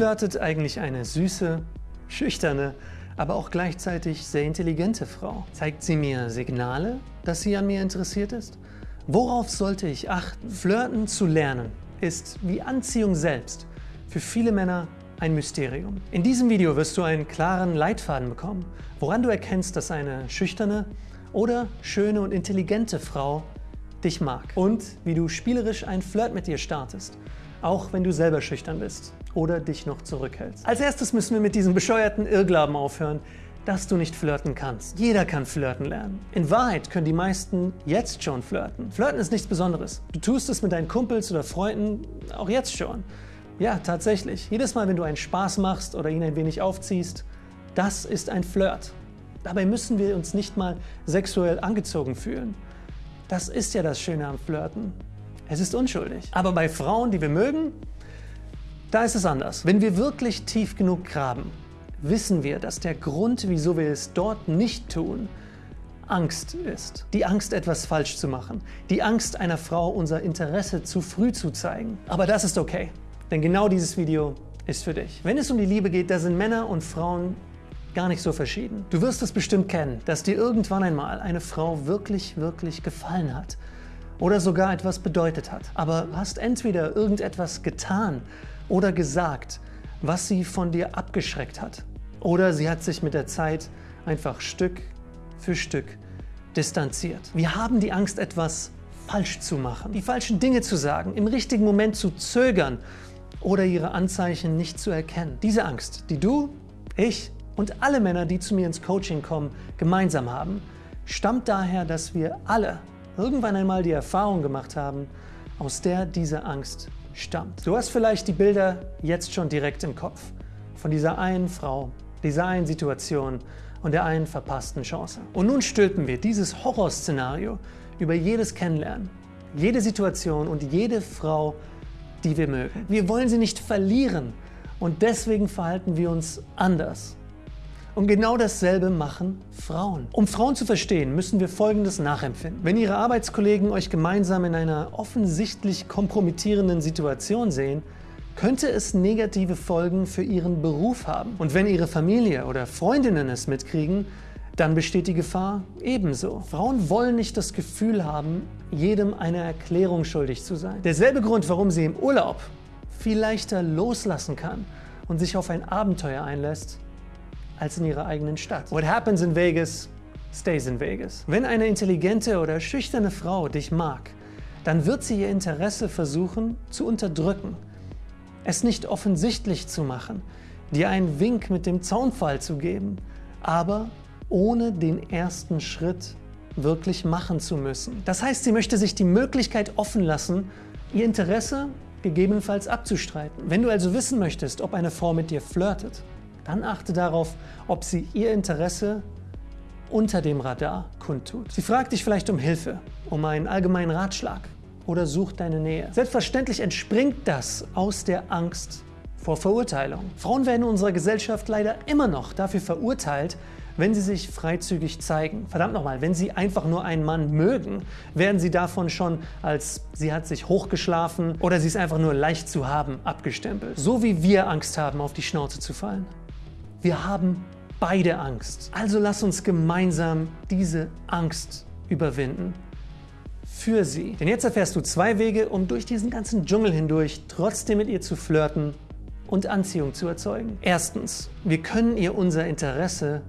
flirtet eigentlich eine süße, schüchterne, aber auch gleichzeitig sehr intelligente Frau? Zeigt sie mir Signale, dass sie an mir interessiert ist? Worauf sollte ich achten? Flirten zu lernen ist wie Anziehung selbst für viele Männer ein Mysterium. In diesem Video wirst du einen klaren Leitfaden bekommen, woran du erkennst, dass eine schüchterne oder schöne und intelligente Frau dich mag und wie du spielerisch ein Flirt mit ihr startest, auch wenn du selber schüchtern bist oder dich noch zurückhältst. Als erstes müssen wir mit diesem bescheuerten Irrglauben aufhören, dass du nicht flirten kannst. Jeder kann flirten lernen. In Wahrheit können die meisten jetzt schon flirten. Flirten ist nichts Besonderes. Du tust es mit deinen Kumpels oder Freunden auch jetzt schon. Ja, tatsächlich. Jedes Mal, wenn du einen Spaß machst oder ihn ein wenig aufziehst, das ist ein Flirt. Dabei müssen wir uns nicht mal sexuell angezogen fühlen. Das ist ja das Schöne am Flirten. Es ist unschuldig. Aber bei Frauen, die wir mögen, da ist es anders. Wenn wir wirklich tief genug graben, wissen wir, dass der Grund, wieso wir es dort nicht tun, Angst ist. Die Angst, etwas falsch zu machen. Die Angst, einer Frau unser Interesse zu früh zu zeigen. Aber das ist okay. Denn genau dieses Video ist für dich. Wenn es um die Liebe geht, da sind Männer und Frauen gar nicht so verschieden. Du wirst es bestimmt kennen, dass dir irgendwann einmal eine Frau wirklich, wirklich gefallen hat oder sogar etwas bedeutet hat. Aber hast entweder irgendetwas getan oder gesagt, was sie von dir abgeschreckt hat. Oder sie hat sich mit der Zeit einfach Stück für Stück distanziert. Wir haben die Angst, etwas falsch zu machen, die falschen Dinge zu sagen, im richtigen Moment zu zögern oder ihre Anzeichen nicht zu erkennen. Diese Angst, die du, ich und alle Männer, die zu mir ins Coaching kommen, gemeinsam haben, stammt daher, dass wir alle irgendwann einmal die Erfahrung gemacht haben, aus der diese Angst stammt. Du hast vielleicht die Bilder jetzt schon direkt im Kopf von dieser einen Frau, dieser einen Situation und der einen verpassten Chance. Und nun stülpen wir dieses Horrorszenario über jedes Kennenlernen, jede Situation und jede Frau die wir mögen. Wir wollen sie nicht verlieren und deswegen verhalten wir uns anders. Und genau dasselbe machen Frauen. Um Frauen zu verstehen, müssen wir Folgendes nachempfinden. Wenn Ihre Arbeitskollegen euch gemeinsam in einer offensichtlich kompromittierenden Situation sehen, könnte es negative Folgen für Ihren Beruf haben. Und wenn Ihre Familie oder Freundinnen es mitkriegen, dann besteht die Gefahr ebenso. Frauen wollen nicht das Gefühl haben, jedem eine Erklärung schuldig zu sein. Derselbe Grund, warum sie im Urlaub viel leichter loslassen kann und sich auf ein Abenteuer einlässt, als in ihrer eigenen Stadt. What happens in Vegas, stays in Vegas. Wenn eine intelligente oder schüchterne Frau dich mag, dann wird sie ihr Interesse versuchen zu unterdrücken, es nicht offensichtlich zu machen, dir einen Wink mit dem Zaunfall zu geben, aber ohne den ersten Schritt wirklich machen zu müssen. Das heißt, sie möchte sich die Möglichkeit offen lassen, ihr Interesse gegebenenfalls abzustreiten. Wenn du also wissen möchtest, ob eine Frau mit dir flirtet, dann achte darauf, ob sie ihr Interesse unter dem Radar kundtut. Sie fragt dich vielleicht um Hilfe, um einen allgemeinen Ratschlag oder sucht deine Nähe. Selbstverständlich entspringt das aus der Angst vor Verurteilung. Frauen werden in unserer Gesellschaft leider immer noch dafür verurteilt, wenn sie sich freizügig zeigen. Verdammt nochmal, wenn sie einfach nur einen Mann mögen, werden sie davon schon als sie hat sich hochgeschlafen oder sie ist einfach nur leicht zu haben abgestempelt. So wie wir Angst haben, auf die Schnauze zu fallen. Wir haben beide Angst. Also lass uns gemeinsam diese Angst überwinden. Für sie. Denn jetzt erfährst du zwei Wege, um durch diesen ganzen Dschungel hindurch trotzdem mit ihr zu flirten und Anziehung zu erzeugen. Erstens, wir können ihr unser Interesse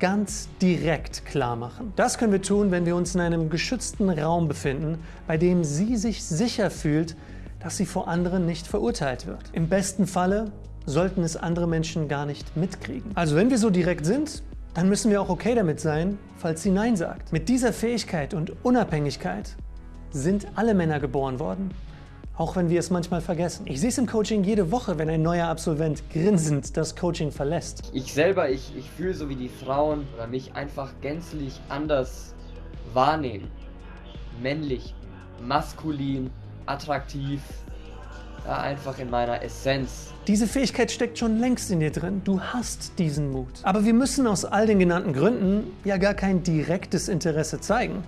ganz direkt klar machen. Das können wir tun, wenn wir uns in einem geschützten Raum befinden, bei dem sie sich sicher fühlt, dass sie vor anderen nicht verurteilt wird. Im besten Falle sollten es andere Menschen gar nicht mitkriegen. Also wenn wir so direkt sind, dann müssen wir auch okay damit sein, falls sie Nein sagt. Mit dieser Fähigkeit und Unabhängigkeit sind alle Männer geboren worden auch wenn wir es manchmal vergessen. Ich sehe es im Coaching jede Woche, wenn ein neuer Absolvent grinsend das Coaching verlässt. Ich selber, ich, ich fühle so wie die Frauen oder mich einfach gänzlich anders wahrnehmen. Männlich, maskulin, attraktiv, einfach in meiner Essenz. Diese Fähigkeit steckt schon längst in dir drin. Du hast diesen Mut. Aber wir müssen aus all den genannten Gründen ja gar kein direktes Interesse zeigen,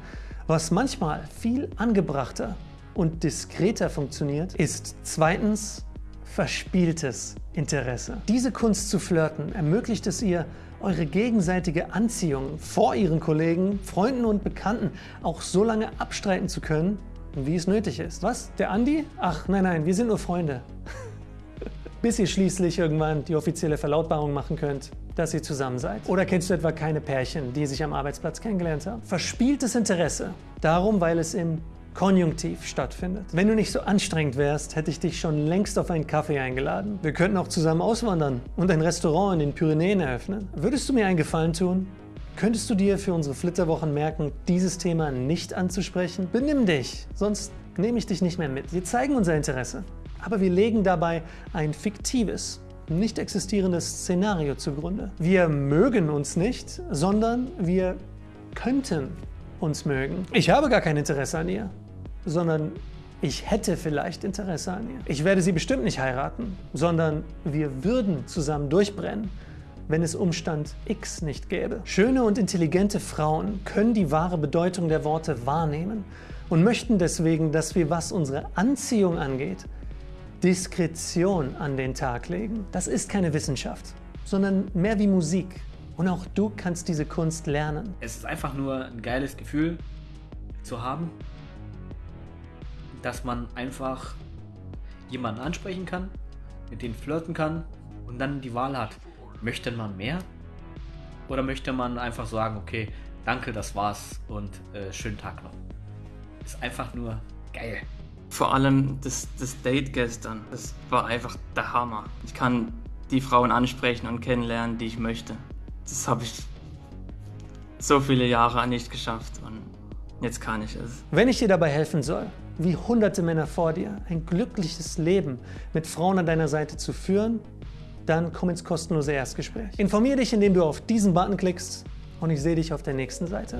was manchmal viel angebrachter und diskreter funktioniert, ist zweitens verspieltes Interesse. Diese Kunst zu flirten ermöglicht es ihr, eure gegenseitige Anziehung vor ihren Kollegen, Freunden und Bekannten auch so lange abstreiten zu können, wie es nötig ist. Was? Der Andi? Ach, nein, nein, wir sind nur Freunde. Bis ihr schließlich irgendwann die offizielle Verlautbarung machen könnt, dass ihr zusammen seid. Oder kennst du etwa keine Pärchen, die sich am Arbeitsplatz kennengelernt haben? Verspieltes Interesse. Darum, weil es im Konjunktiv stattfindet. Wenn du nicht so anstrengend wärst, hätte ich dich schon längst auf einen Kaffee eingeladen. Wir könnten auch zusammen auswandern und ein Restaurant in den Pyrenäen eröffnen. Würdest du mir einen Gefallen tun? Könntest du dir für unsere Flitterwochen merken, dieses Thema nicht anzusprechen? Benimm dich, sonst nehme ich dich nicht mehr mit. Wir zeigen unser Interesse, aber wir legen dabei ein fiktives, nicht existierendes Szenario zugrunde. Wir mögen uns nicht, sondern wir könnten uns mögen. Ich habe gar kein Interesse an ihr sondern ich hätte vielleicht Interesse an ihr. Ich werde sie bestimmt nicht heiraten, sondern wir würden zusammen durchbrennen, wenn es Umstand X nicht gäbe. Schöne und intelligente Frauen können die wahre Bedeutung der Worte wahrnehmen und möchten deswegen, dass wir, was unsere Anziehung angeht, Diskretion an den Tag legen. Das ist keine Wissenschaft, sondern mehr wie Musik. Und auch du kannst diese Kunst lernen. Es ist einfach nur ein geiles Gefühl zu haben, dass man einfach jemanden ansprechen kann, mit denen flirten kann und dann die Wahl hat, möchte man mehr oder möchte man einfach sagen, okay, danke, das war's und äh, schönen Tag noch. Ist einfach nur geil. Vor allem das, das Date gestern, das war einfach der Hammer. Ich kann die Frauen ansprechen und kennenlernen, die ich möchte. Das habe ich so viele Jahre nicht geschafft und jetzt kann ich es. Wenn ich dir dabei helfen soll, wie hunderte Männer vor dir, ein glückliches Leben mit Frauen an deiner Seite zu führen, dann komm ins kostenlose Erstgespräch. Informier dich, indem du auf diesen Button klickst und ich sehe dich auf der nächsten Seite.